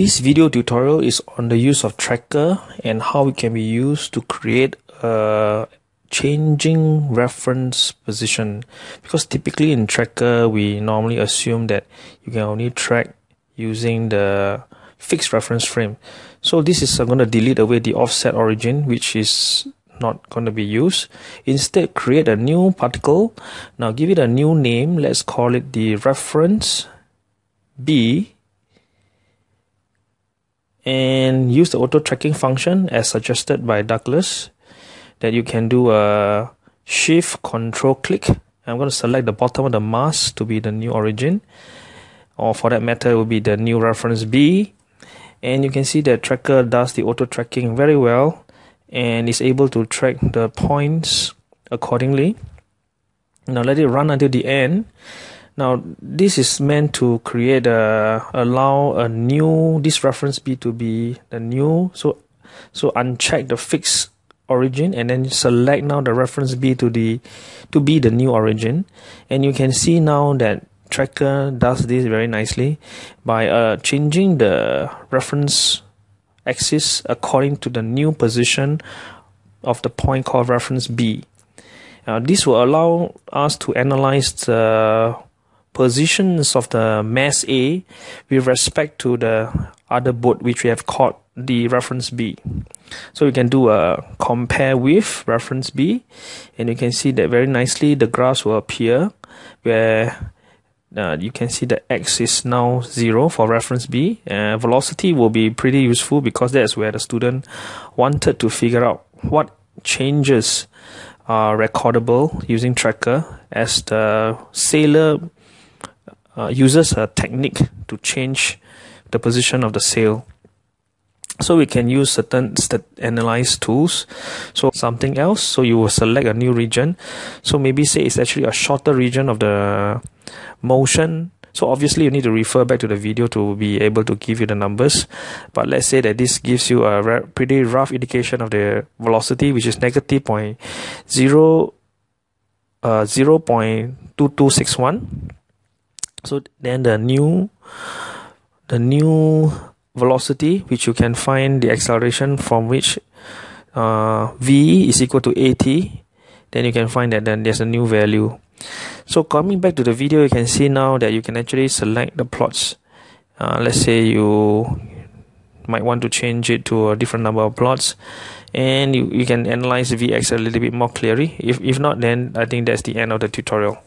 This video tutorial is on the use of tracker and how it can be used to create a changing reference position. Because typically in tracker we normally assume that you can only track using the fixed reference frame. So this is I'm going to delete away the offset origin which is not going to be used. Instead create a new particle. Now give it a new name. Let's call it the reference B and use the auto tracking function as suggested by Douglas that you can do a shift control click. I'm going to select the bottom of the mask to be the new origin or for that matter it will be the new reference B. And you can see that tracker does the auto tracking very well and is able to track the points accordingly. Now let it run until the end now this is meant to create a allow a new this reference b to be the new so so uncheck the fixed origin and then select now the reference b to the to be the new origin and you can see now that tracker does this very nicely by uh, changing the reference axis according to the new position of the point called reference B. Now, this will allow us to analyze the positions of the mass A with respect to the other boat which we have called the reference B. So we can do a compare with reference B and you can see that very nicely the graphs will appear where uh, you can see the x is now 0 for reference B. Uh, velocity will be pretty useful because that's where the student wanted to figure out what changes are recordable using tracker as the sailor uh, uses a technique to change the position of the sail. So we can use certain stat analyze tools. So something else so you will select a new region. So maybe say it's actually a shorter region of the motion. So obviously you need to refer back to the video to be able to give you the numbers. But let's say that this gives you a pretty rough indication of the velocity which is negative point zero uh 0.2261 so then the new the new velocity which you can find the acceleration from which uh, v is equal to at then you can find that then there's a new value. So coming back to the video you can see now that you can actually select the plots. Uh, let's say you might want to change it to a different number of plots and you, you can analyze vx a little bit more clearly. If, if not then i think that's the end of the tutorial